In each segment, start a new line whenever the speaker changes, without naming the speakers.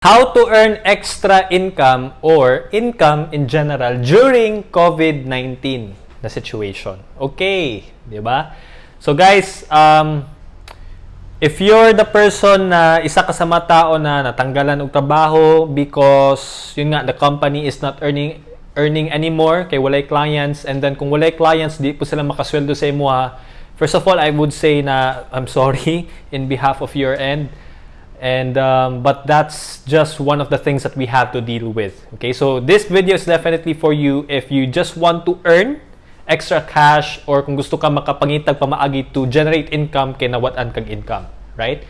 How to earn extra income or income in general during COVID-19 na situation. Okay, di ba? So guys, um, if you're the person na isa ka sa mga tao na natanggalan og trabaho because yun nga the company is not earning earning anymore kay walay clients and then kung walay clients di po sila makasweldo sa imo ha. First of all, I would say na I'm sorry in behalf of your end and um, but that's just one of the things that we have to deal with okay? So this video is definitely for you if you just want to earn extra cash or kung gusto ka makapangitag pamaagi to generate income kay nawat-an income right?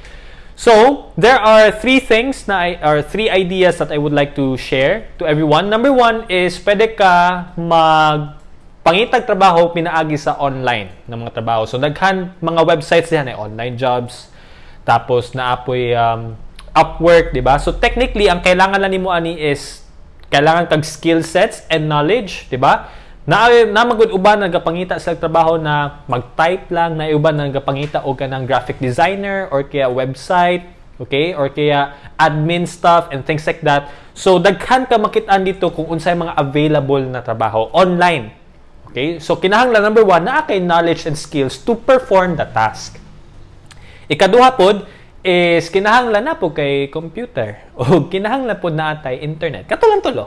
So there are three things na I, or three ideas that I would like to share to everyone. Number one is pwede ka mag pangitag trabaho pinaagi sa online ng mga trabaho. So daghan mga websites diyan ay online jobs tapos naapoy um, Upwork, di ba? So technically, ang kailangan lang nimo ani is kailangan kag skill sets and knowledge, di ba? Na na magud uban nagapangita sa trabaho na mag-type lang, na uban nagapangita og kanang graphic designer or kaya website, okay? Or kaya admin stuff and things like that. So daghan ka makit-an dito kung unsay mga available na trabaho online. Okay? So kinahanglan number one, na kay knowledge and skills to perform the task. Ikaduha pod is kinahanglan na po kay computer o kinahanglan po na atay internet. Katulang tulo.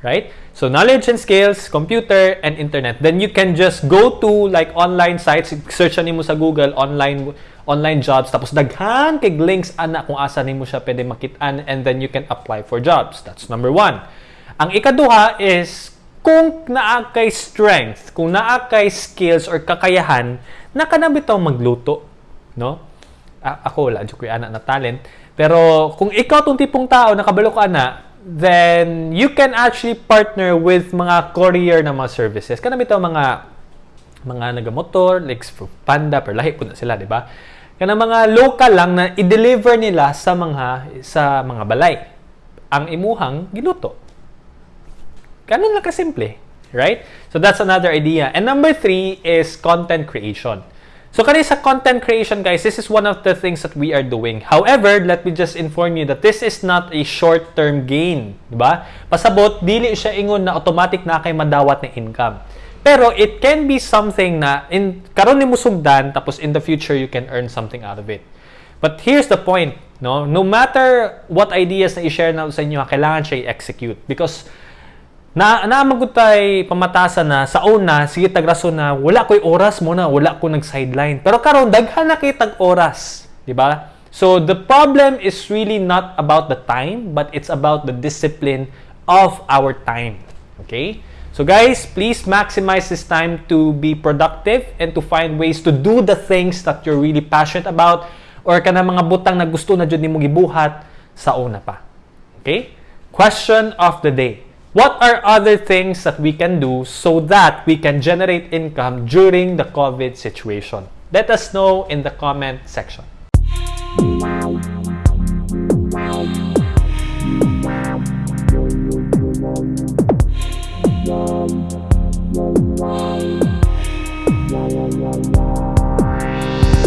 Right? So knowledge and skills, computer and internet. Then you can just go to like online sites, search nimo sa Google online online jobs tapos daghan kay links ana kung asa nimo siya pwede makit-an and then you can apply for jobs. That's number one. Ang ikaduha is kung naa kay strength, kung naa kay skills or kakayahan, nakanabitaw magluto, no? Ako wala jud ko ana na talent. Pero kung ikaw tong tipong tao nakabalo ka na then you can actually partner with mga courier na mga services. Kana bitaw mga mga nagamotor like Panda per lahi po na sila di ba? Kana mga local lang na i-deliver nila sa mga sa mga balay. Ang imuhang giluto ganun lang kasimple right? So that's another idea. And number three is content creation So kani sa content creation guys, this is one of the things that we are doing. However, let me just inform you that this is not a short-term gain, di ba? Pasabot dili siya ingon na automatic na kay madawat na income. Pero it can be something na in karon nimo sugdan tapos in the future you can earn something out of it. But here's the point, no? No matter what ideas na i-share na sa inyo, kailangan siya i-execute because na naamagod tay pamatasan na sa una sige tag rason na wala koy oras mo na wala ko nag sideline pero karon daghan na kay tag oras di ba? So the problem is really not about the time but it's about the discipline of our time okay? So guys please maximize this time to be productive and to find ways to do the things that you're really passionate about or kana mga butang na gusto na jud nimo gibuhat sa una pa okay? Question of the day What are other things that we can do so that we can generate income during the COVID situation? Let us know in the comment section.